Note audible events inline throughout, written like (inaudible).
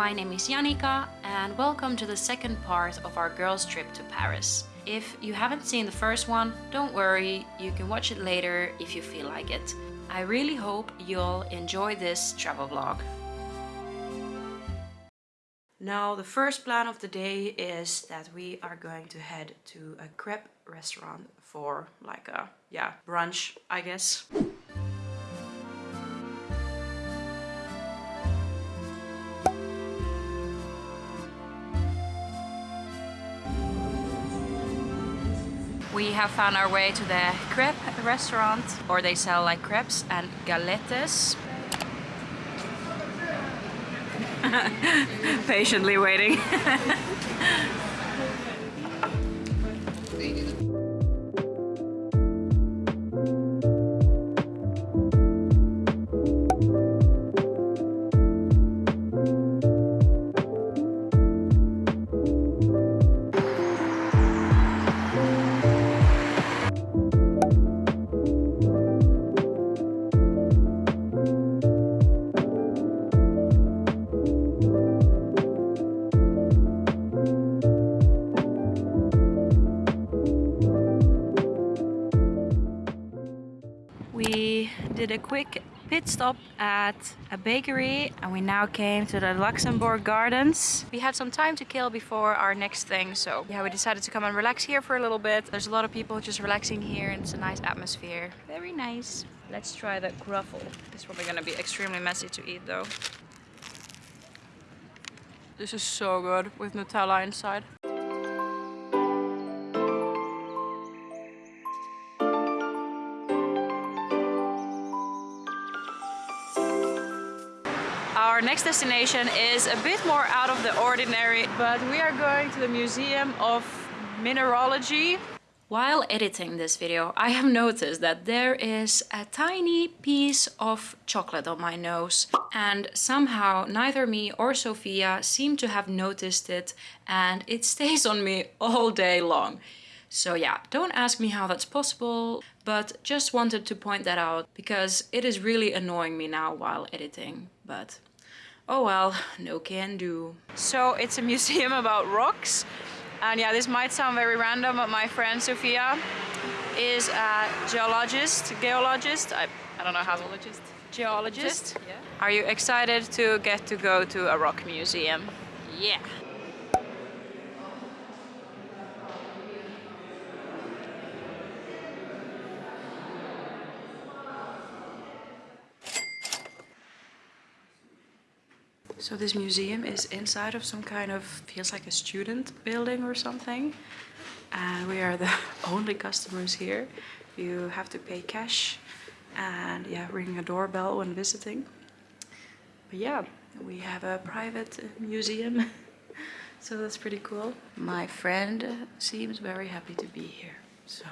my name is Janika and welcome to the second part of our girls trip to Paris. If you haven't seen the first one, don't worry, you can watch it later if you feel like it. I really hope you'll enjoy this travel vlog. Now the first plan of the day is that we are going to head to a crepe restaurant for like a, yeah, brunch I guess. Have found our way to the crepe restaurant, or they sell like crepes and galettes. (laughs) Patiently waiting. (laughs) did a quick pit stop at a bakery and we now came to the Luxembourg Gardens. We had some time to kill before our next thing so yeah we decided to come and relax here for a little bit. There's a lot of people just relaxing here and it's a nice atmosphere. Very nice. Let's try the gruffle. It's probably gonna be extremely messy to eat though. This is so good with Nutella inside. Next destination is a bit more out of the ordinary, but we are going to the Museum of Mineralogy. While editing this video, I have noticed that there is a tiny piece of chocolate on my nose and somehow neither me or Sophia seem to have noticed it and it (laughs) stays on me all day long. So yeah, don't ask me how that's possible, but just wanted to point that out because it is really annoying me now while editing, but oh well, no can do. So it's a museum about rocks. And yeah, this might sound very random, but my friend Sophia is a geologist, geologist, I, I don't know how geologist, geologist. yeah. Are you excited to get to go to a rock museum? Yeah. So this museum is inside of some kind of, feels like a student building or something. And we are the (laughs) only customers here. You have to pay cash and yeah, ring a doorbell when visiting. But yeah, we have a private museum. (laughs) so that's pretty cool. My friend seems very happy to be here. So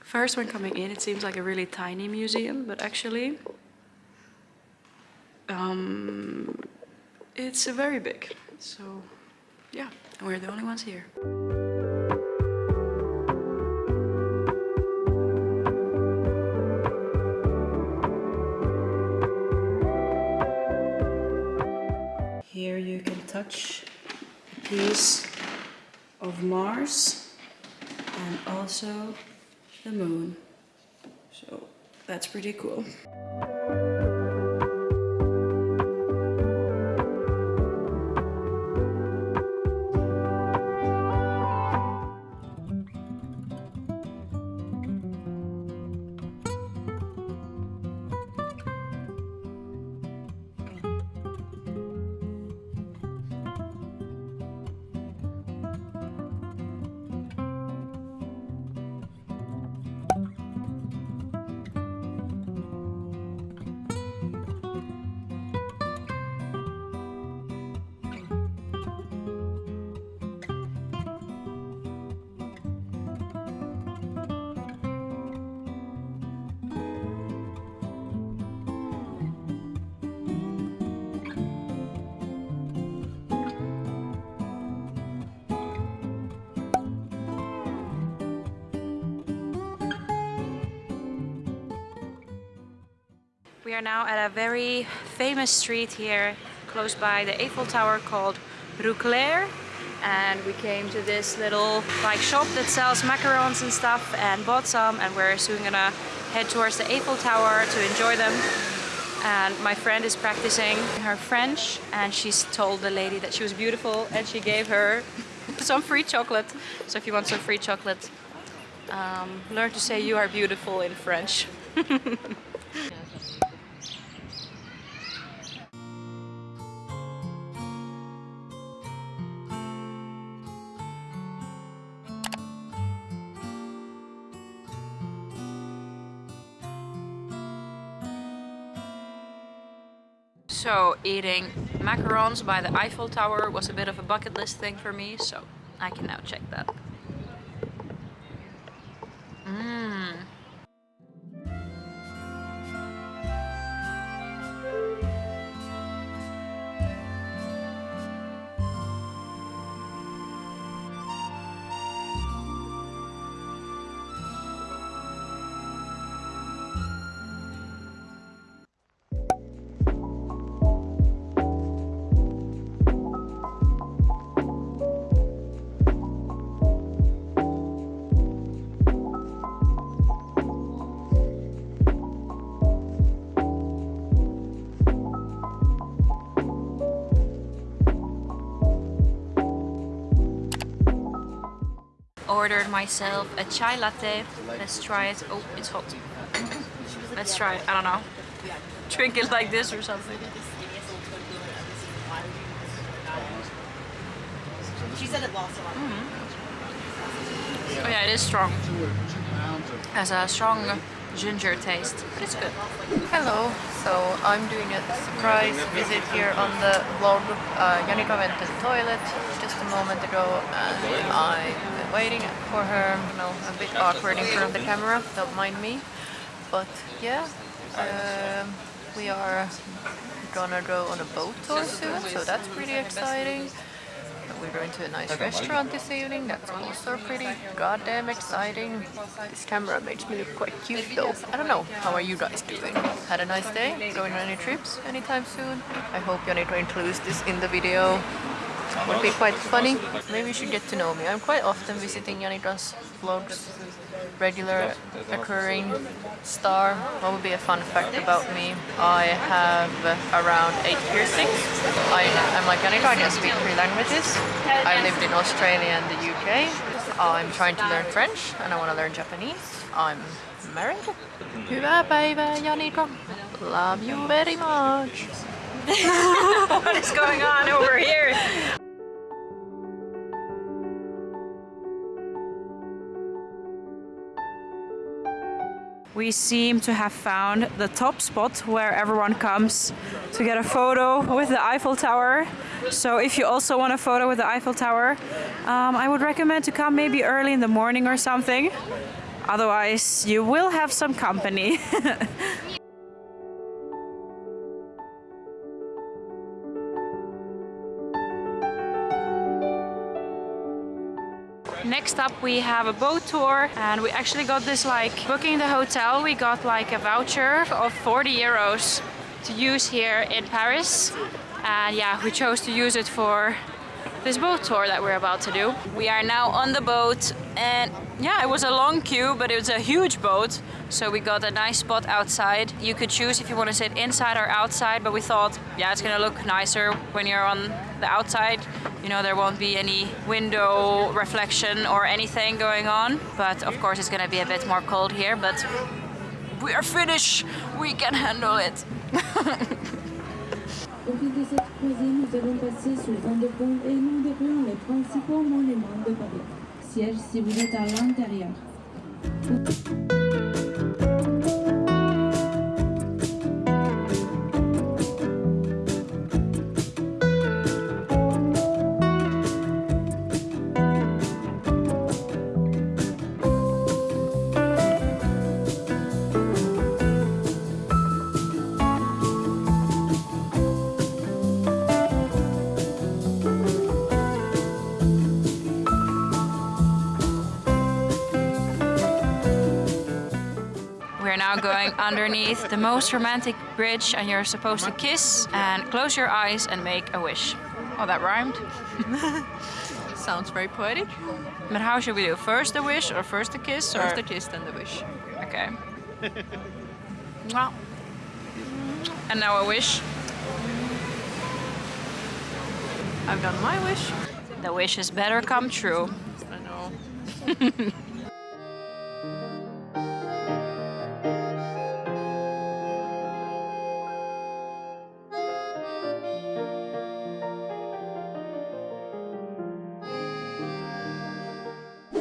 first when coming in, it seems like a really tiny museum, but actually um, it's very big. So yeah, and we're the only ones here. Here you can touch a piece of Mars and also the moon. So that's pretty cool. We are now at a very famous street here close by the Eiffel Tower called Rue Cler. And we came to this little like shop that sells macarons and stuff and bought some. And we're soon gonna head towards the Eiffel Tower to enjoy them. And my friend is practicing her French. And she's told the lady that she was beautiful and she gave her (laughs) some free chocolate. So if you want some free chocolate um, learn to say you are beautiful in French (laughs) So eating macarons by the Eiffel Tower was a bit of a bucket list thing for me, so I can now check that. Ordered myself a chai latte. Let's try it. Oh, it's hot. Let's try it. I don't know. Drink it like this or something. She said it lost a lot. Mm -hmm. Oh yeah, it is strong. Has a strong ginger taste. but It's good. Hello. So I'm doing a surprise visit here on the vlog. Uh, Janika went to the toilet just a moment ago and been waiting for her. You know, a bit awkward in front of the camera, don't mind me. But yeah, um, we are gonna go on a boat tour soon, so that's pretty exciting. We're going to a nice restaurant this evening, that's also pretty goddamn exciting. This camera makes me look quite cute though. I don't know, how are you guys doing? Had a nice day? Going on any trips anytime soon? I hope Janika includes this in the video. Would be quite funny. Maybe you should get to know me. I'm quite often visiting Janika's vlogs regular occurring star. What would be a fun fact about me? I have around eight piercings. I, am like Annika, I can speak three languages. I lived in Australia and the UK. I'm trying to learn French and I want to learn Japanese. I'm married. Love you very much. (laughs) what is going on over here? We seem to have found the top spot where everyone comes to get a photo with the Eiffel Tower. So if you also want a photo with the Eiffel Tower, um, I would recommend to come maybe early in the morning or something. Otherwise, you will have some company. (laughs) Next up we have a boat tour and we actually got this like booking the hotel we got like a voucher of 40 euros to use here in Paris and yeah we chose to use it for this boat tour that we're about to do. We are now on the boat and yeah, it was a long queue, but it was a huge boat. So we got a nice spot outside. You could choose if you want to sit inside or outside, but we thought, yeah, it's gonna look nicer when you're on the outside. You know, there won't be any window reflection or anything going on. But of course, it's gonna be a bit more cold here, but we are Finnish. We can handle it. (laughs) Au fil nous sous vent de pont et nous les principaux monuments de Paris. Siège si vous êtes à l'intérieur. Now going underneath the most romantic bridge and you're supposed to kiss and close your eyes and make a wish. Oh, that rhymed. (laughs) Sounds very poetic. But how should we do? First the wish or first the kiss? Or... First the kiss, then the wish. Okay. (laughs) Mwah. and now a wish. I've done my wish. The wish wishes better come true. I know. (laughs)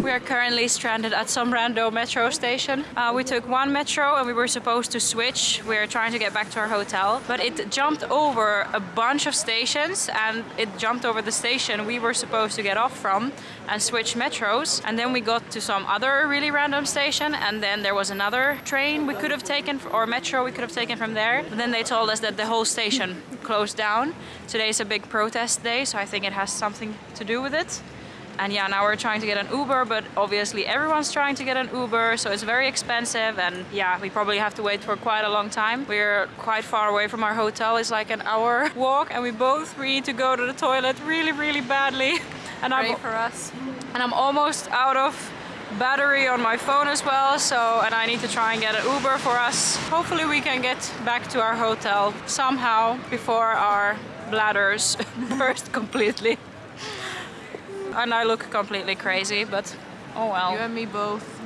We are currently stranded at some random metro station. Uh, we took one metro and we were supposed to switch. We are trying to get back to our hotel, but it jumped over a bunch of stations and it jumped over the station we were supposed to get off from and switch metros. And then we got to some other really random station and then there was another train we could have taken or metro we could have taken from there. But then they told us that the whole station closed down. Today is a big protest day, so I think it has something to do with it. And yeah, now we're trying to get an Uber, but obviously everyone's trying to get an Uber, so it's very expensive. And yeah, we probably have to wait for quite a long time. We're quite far away from our hotel. It's like an hour (laughs) walk, and we both need to go to the toilet really, really badly. (laughs) And Pray I'm, for us. and I'm almost out of battery on my phone as well. So, and I need to try and get an Uber for us. Hopefully we can get back to our hotel somehow before our bladders (laughs) burst completely and I look completely crazy, but oh well. You and me both.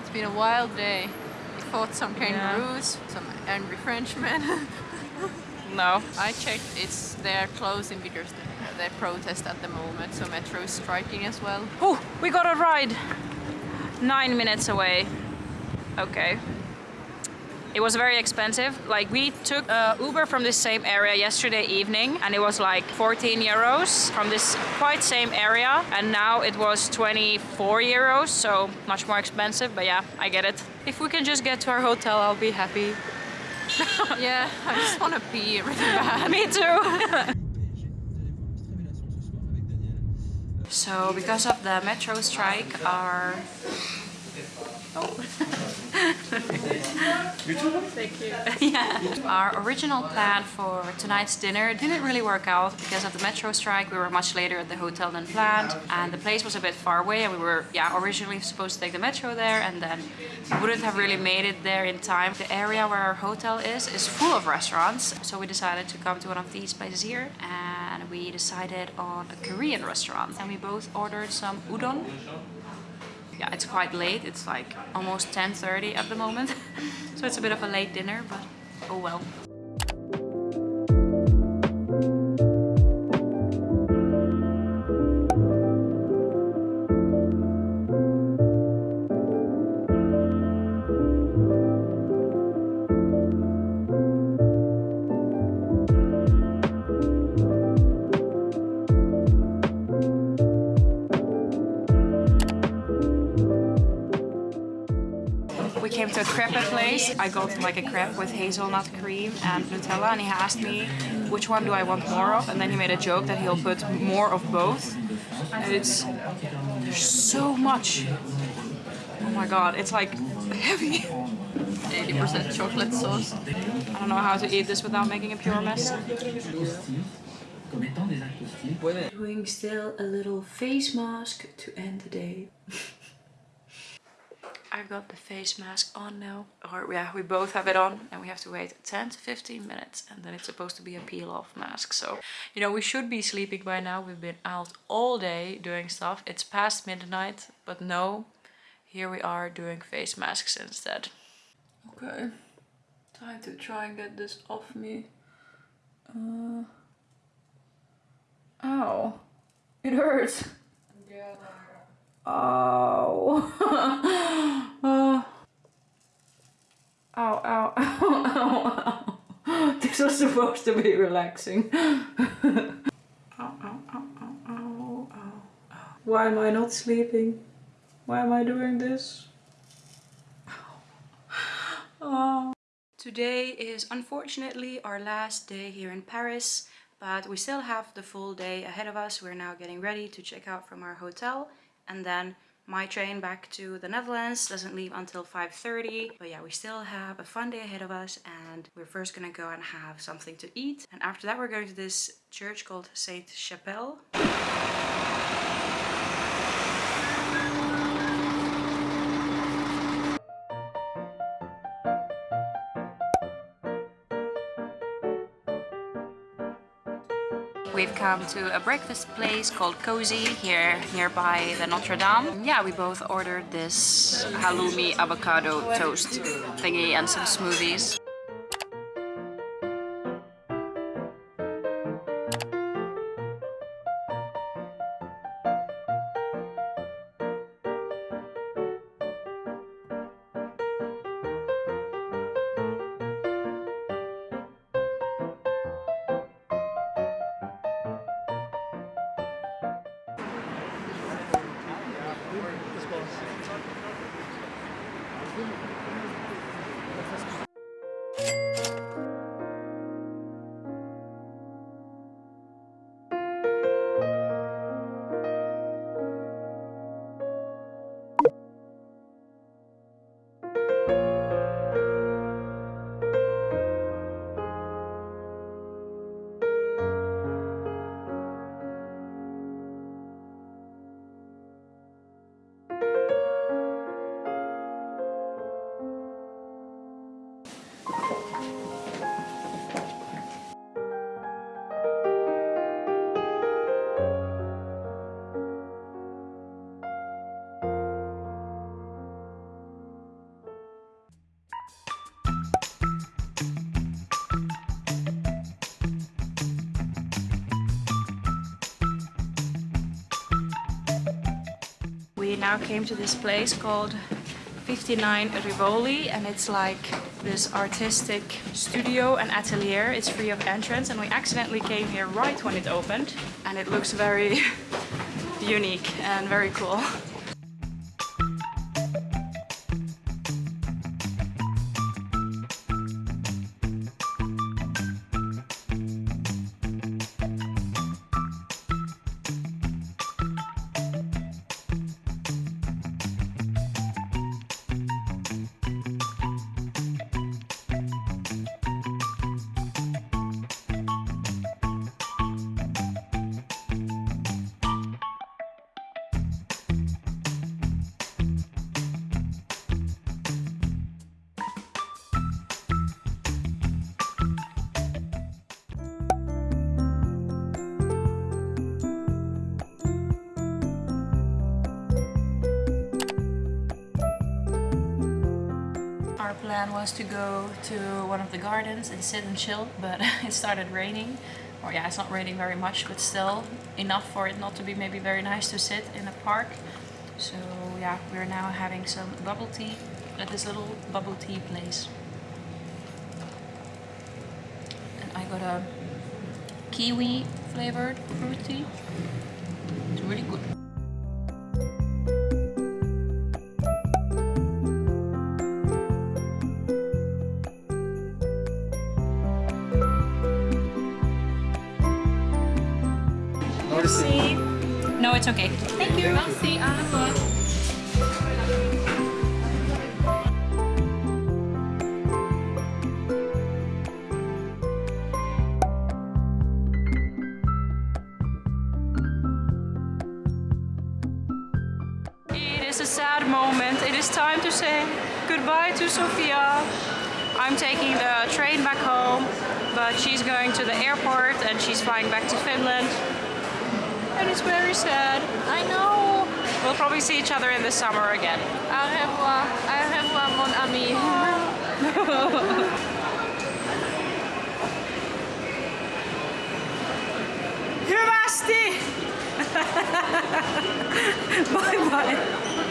It's been a wild day. We fought some kangaroos, some angry Frenchmen. (laughs) no. I checked, it's they're closing because they protest at the moment, so metro is striking as well. Oh, we got a ride. Nine minutes away. Okay. It was very expensive. Like we took uh, Uber from this same area yesterday evening and it was like 14 euros from this quite same area and now it was 24 euros so much more expensive but yeah I get it. If we can just get to our hotel I'll be happy. (laughs) yeah, I just want to pee really bad. Me too. (laughs) so because of the metro strike our. You too? Thank oh. (laughs) you. yeah. Our original plan for tonight's dinner didn't really work out because of the metro strike. We were much later at the hotel than planned and the place was a bit far away and we were yeah originally supposed to take the metro there and then we wouldn't have really made it there in time. The area where our hotel is is full of restaurants so we decided to come to one of these places here and we decided on a Korean restaurant and we both ordered some udon yeah, it's quite late. It's like almost 10.30 at the moment. (laughs) so it's a bit of a late dinner, but oh well. I got like a crepe with hazelnut cream and Nutella and he asked me which one do I want more of and then he made a joke that he'll put more of both. And it's there's so much. Oh my god, it's like heavy. 80% chocolate sauce. I don't know how to eat this without making a pure mess. Doing still a little face mask to end the day. (laughs) I've got the face mask on now. Or yeah, we both have it on and we have to wait 10 to 15 minutes and then it's supposed to be a peel off mask. So, you know, we should be sleeping by now. We've been out all day doing stuff. It's past midnight, but no, here we are doing face masks instead. Okay, time to try and get this off me. Uh, ow, it hurts. Oh. (laughs) oh. Ow, ow, ow, (laughs) ow, ow. This was supposed to be relaxing. (laughs) ow, ow, ow, ow, ow, ow. Why am I not sleeping? Why am I doing this? Oh. Today is unfortunately our last day here in Paris, but we still have the full day ahead of us. We're now getting ready to check out from our hotel and then My train back to the Netherlands doesn't leave until 5.30. But yeah, we still have a fun day ahead of us and we're first gonna go and have something to eat. And after that we're going to this church called Sainte Chapelle. Come to a breakfast place called Cozy here nearby the Notre Dame. Yeah, we both ordered this halloumi avocado toast thingy and some smoothies. We now came to this place called 59 Rivoli and it's like this artistic studio and atelier. It's free of entrance and we accidentally came here right when it opened and it looks very (laughs) unique and very cool. Plan was to go to one of the gardens and sit and chill, but (laughs) it started raining. Or yeah, it's not raining very much, but still enough for it not to be maybe very nice to sit in a park. So yeah, we're now having some bubble tea at this little bubble tea place. And I got a kiwi flavored fruit tea. It's really good. No, it's okay. Thank you. Merci. Revoir. It is a sad moment. It is time to say goodbye to Sofia. I'm taking the train back home, but she's going to the airport and she's flying back to Finland. And it's very sad. I know. We'll probably see each other in the summer again. Au revoir. Au revoir, mon ami. Hyvästi! bye bye.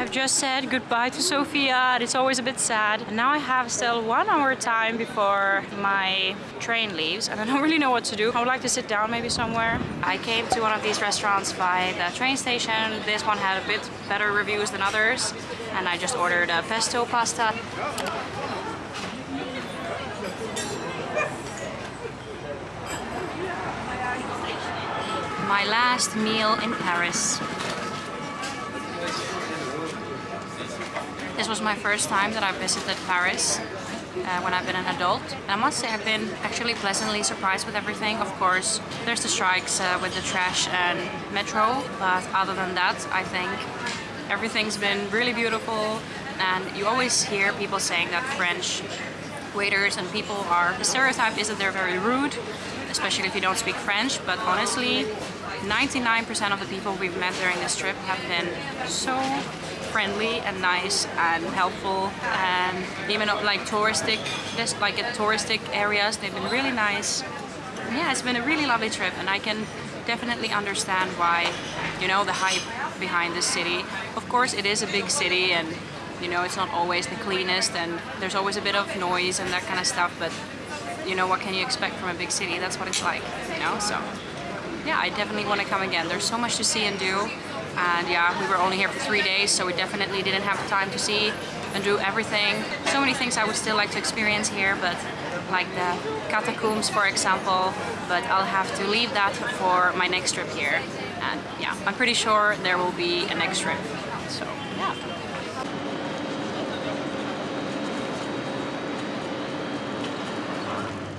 I've just said goodbye to Sofia it's always a bit sad. And now I have still one hour time before my train leaves and I don't (laughs) really know what to do. I would like to sit down maybe somewhere. I came to one of these restaurants by the train station. This one had a bit better reviews than others and I just ordered a pesto pasta. my last meal in Paris. This was my first time that I visited Paris uh, when I've been an adult. And I must say I've been actually pleasantly surprised with everything. Of course, there's the strikes uh, with the trash and metro, but other than that, I think everything's been really beautiful. And you always hear people saying that French waiters and people are, the stereotype is that they're very rude, especially if you don't speak French, but honestly, 99% of the people we've met during this trip have been so friendly and nice and helpful and even uh, like touristic just like at touristic areas. They've been really nice. Yeah it's been a really lovely trip and I can definitely understand why you know the hype behind this city. Of course it is a big city and you know it's not always the cleanest and there's always a bit of noise and that kind of stuff but you know what can you expect from a big city? That's what it's like you know so yeah I definitely want to come again. There's so much to see and do and yeah we were only here for three days so we definitely didn't have the time to see and do everything. So many things I would still like to experience here but like the catacombs for example but I'll have to leave that for my next trip here. And yeah I'm pretty sure there will be a next trip. So yeah.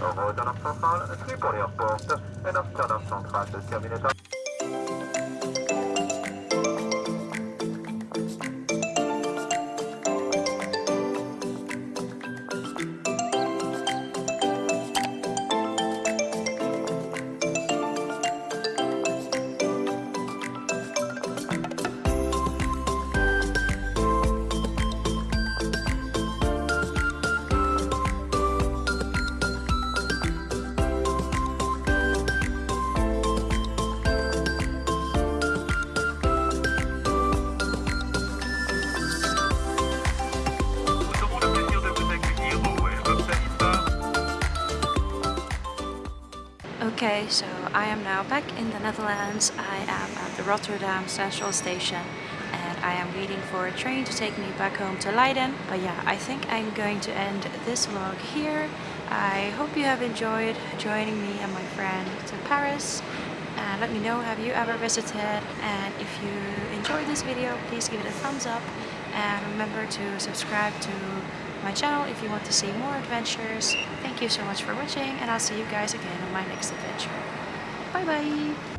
Revoilà Centrale, Tripoli Airport, and Amsterdam Central, the terminator. Okay, so I am now back in the Netherlands. I am at the Rotterdam Central Station and I am waiting for a train to take me back home to Leiden. But yeah, I think I'm going to end this vlog here. I hope you have enjoyed joining me and my friend to Paris. Let me know, have you ever visited? And if you enjoyed this video, please give it a thumbs up. And remember to subscribe to my channel if you want to see more adventures. Thank you so much for watching and I'll see you guys again on my next adventure. Bye bye!